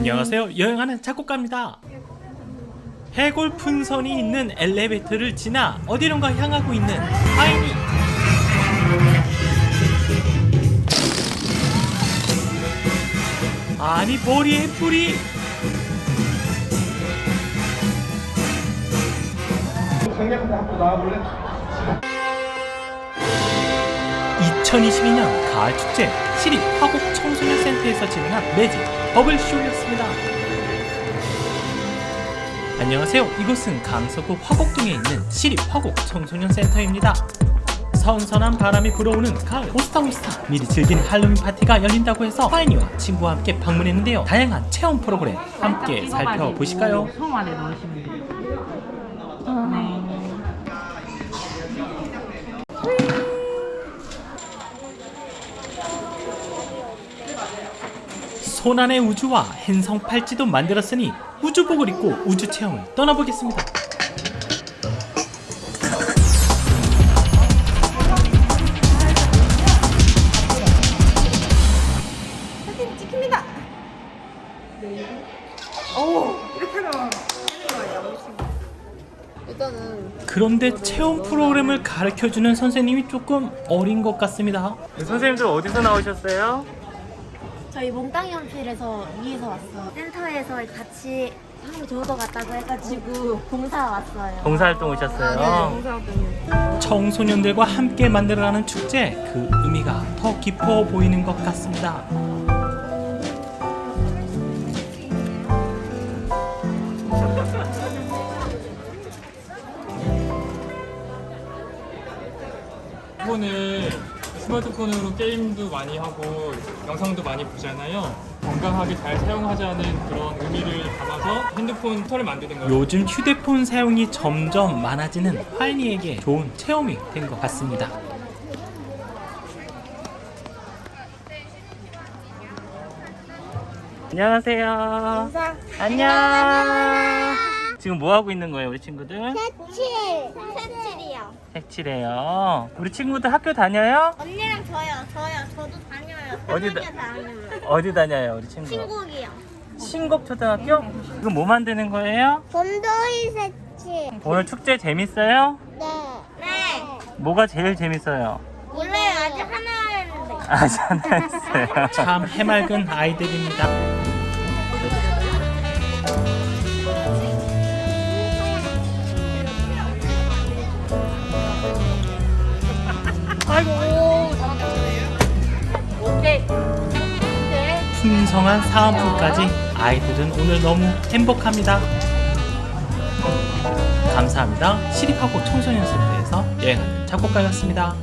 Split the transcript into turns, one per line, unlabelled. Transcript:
안녕하세요. 여행하는 작곡가입니다. 해골 풍선이 있는 엘리베이터를 지나 어디론가 향하고 있는 하이니. 아니 머리에 뿌리.
강력한데 한번 나와볼래?
2022년 가을 축제 시립 화곡 청소년 센터에서 진행한 매직 버블쇼였습니다. 안녕하세요. 이곳은 강서구 화곡동에 있는 시립 화곡 청소년 센터입니다. 선선한 바람이 불어오는 가을 오스타오스타 미리 즐긴 할로윈 파티가 열린다고 해서 파이니와 친구와 함께 방문했는데요. 다양한 체험 프로그램 함께 살펴보실까요? 손안의 우주와 행성 팔찌도 만들었으니 우주복을 입고 우주 체험을 떠나보겠습니다.
사진 찍힙니다. 오 이렇게 나와. 일단은
그런데 체험 프로그램을 가르쳐주는 선생님이 조금 어린 것 같습니다. 선생님들 어디서 나오셨어요?
저희 몽땅 연필에서 위에서 왔어요. 센터에서 같이 하면 좋을 것 같다고 해가지고 봉사 왔어요.
봉사활동
아,
오셨어요.
네, 봉사활동이요.
청소년들과 함께 만들어가는 축제 그 의미가 더 깊어 보이는 것 같습니다.
폰을 스마트폰으로 게임도 많이 하고 영상도 많이 보잖아요. 건강하게 잘 사용하자는 그런 의미를 담아서 핸드폰 털을 만드는 거예요.
요즘 휴대폰 사용이 점점 많아지는 화인이에게 좋은 체험이 된 것 같습니다. 안녕하세요.
인사.
안녕. 지금 뭐 하고 있는 거예요, 우리 친구들?
색칠!
색칠해요. 우리 친구들 학교 다녀요?
언니랑 저요, 저요. 저도 다녀요.
어디다-
어디 다 다녀요.
어디 다녀요, 우리 친구?
신곡이요.
신곡 초등학교? 이거 뭐 만드는 거예요?
곰돌이 색칠.
오늘 축제 재밌어요?
네. 네.
뭐가 제일 재밌어요?
몰라요. 아직 하나 했는데.
아직 안 했어요. 참 해맑은 아이들입니다. 풍성한 사은품까지 아이들은 오늘 너무 행복합니다. 감사합니다. 시립하고 청소년센터에서 여행하는 작곡가였습니다.